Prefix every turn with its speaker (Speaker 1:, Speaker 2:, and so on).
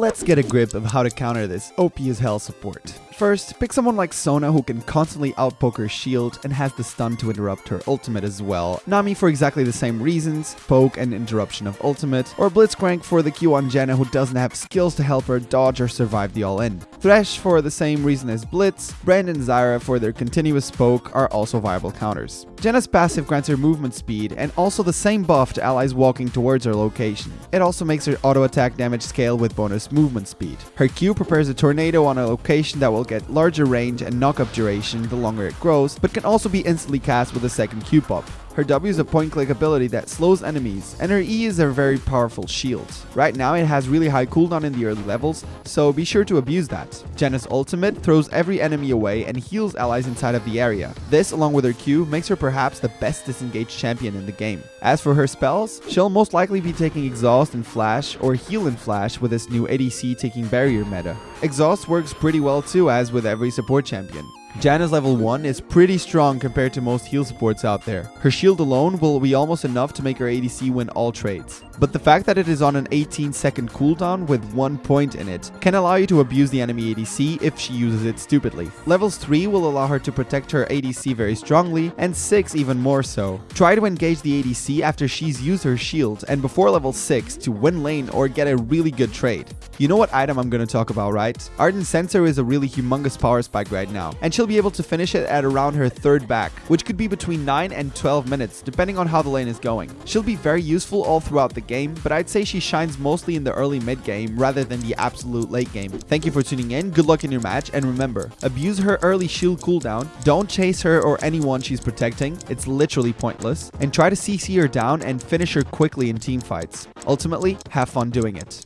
Speaker 1: let's get a grip of how to counter this OP as hell support. First, pick someone like Sona who can constantly outpoke her shield and has the stun to interrupt her ultimate as well. Nami for exactly the same reasons, poke and interruption of ultimate, or Blitzcrank for the Q on Janna who doesn't have skills to help her dodge or survive the all-in. Thresh for the same reason as Blitz, Brand and Zyra for their continuous poke are also viable counters. Janna's passive grants her movement speed and also the same buff to allies walking towards her location. It also makes her auto attack damage scale with bonus movement speed. Her Q prepares a tornado on a location that will get larger range and knockup duration the longer it grows, but can also be instantly cast with a second Q pop. Her W is a point-click ability that slows enemies, and her E is a very powerful shield. Right now it has really high cooldown in the early levels, so be sure to abuse that. Janna's ultimate throws every enemy away and heals allies inside of the area. This, along with her Q, makes her perhaps the best disengaged champion in the game. As for her spells, she'll most likely be taking Exhaust and Flash, or Heal and Flash with this new ADC taking Barrier meta. Exhaust works pretty well too, as with every support champion. Janna's level 1 is pretty strong compared to most heal supports out there. Her shield alone will be almost enough to make her ADC win all trades. But the fact that it is on an 18 second cooldown with 1 point in it can allow you to abuse the enemy ADC if she uses it stupidly. Levels 3 will allow her to protect her ADC very strongly, and 6 even more so. Try to engage the ADC after she's used her shield and before level 6 to win lane or get a really good trade. You know what item I'm gonna talk about, right? Ardent Censer is a really humongous power spike right now, and she'll be able to finish it at around her third back, which could be between 9 and 12 minutes, depending on how the lane is going. She'll be very useful all throughout the game, but I'd say she shines mostly in the early mid game rather than the absolute late game. Thank you for tuning in, good luck in your match, and remember, abuse her early shield cooldown, don't chase her or anyone she's protecting, it's literally pointless, and try to CC her down and finish her quickly in team fights. Ultimately, have fun doing it.